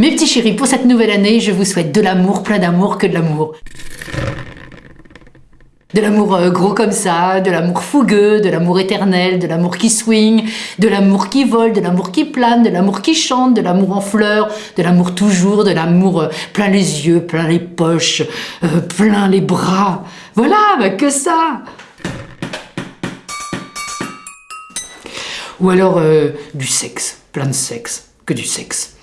Mes petits chéris, pour cette nouvelle année, je vous souhaite de l'amour, plein d'amour, que de l'amour. De l'amour euh, gros comme ça, de l'amour fougueux, de l'amour éternel, de l'amour qui swing, de l'amour qui vole, de l'amour qui plane, de l'amour qui chante, de l'amour en fleurs, de l'amour toujours, de l'amour euh, plein les yeux, plein les poches, euh, plein les bras. Voilà, bah que ça Ou alors du sexe, plein de sexe, que du sexe.